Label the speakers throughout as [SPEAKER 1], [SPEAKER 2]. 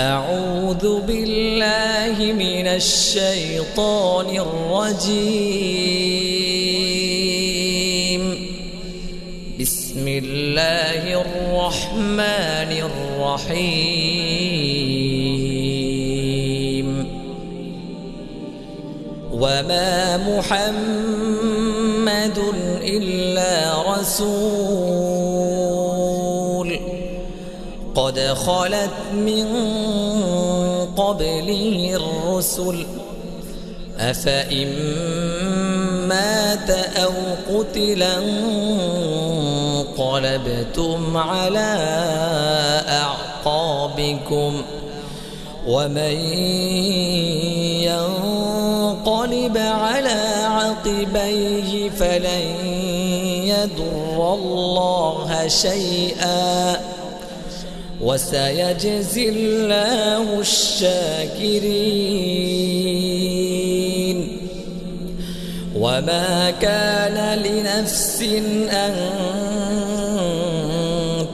[SPEAKER 1] أعوذ بالله من الشيطان الرجيم. بسم الله الرحمن الرحيم. وما محمد إلا رسول. خلت من قبله الرسل. أفإن مات أو قتلا انقلبتم على أعقابكم. ومن ينقلب على عقبيه فلن يضر الله شيئا. وسيجزي الله الشاكرين. وما كان لنفس أن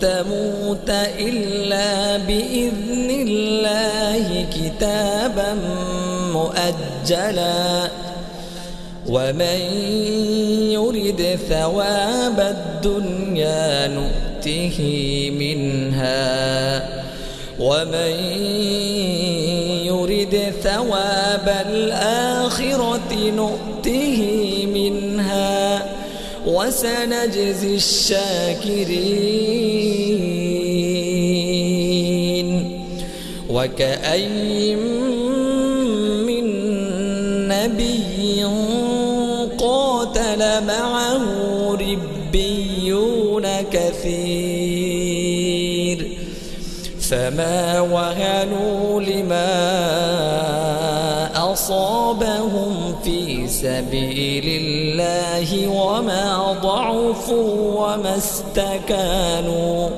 [SPEAKER 1] تموت إلا بإذن الله كتابا مؤجلا. ومن يرد ثواب الدنيا نؤمن نؤته منها ومن يرد ثواب الآخرة نؤته منها وسنجزي الشاكرين وكأي من نبي كثير. فما وهنوا لما أصابهم في سبيل الله وما ضعفوا وما استكانوا.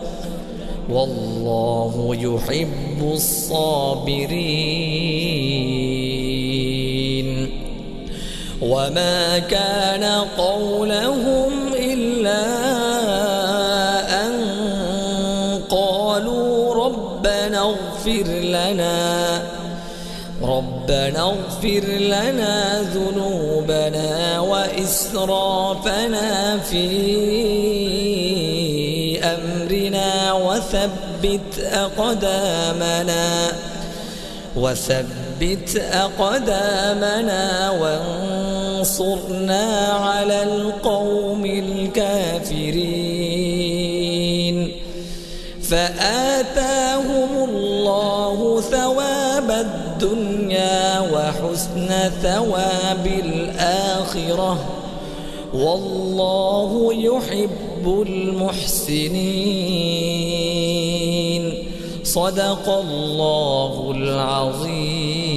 [SPEAKER 1] والله يحب الصابرين. وما كان قولهم إلا قالوا ربنا اغفر لنا ربنا اغفر لنا ذنوبنا وإسرافنا في أمرنا وثبت أقدامنا وثبت أقدامنا وانصرنا على القوم الكافرين. فآتاهم الله ثواب الدنيا وحسن ثواب الآخرة. والله يحب المحسنين. صدق الله العظيم.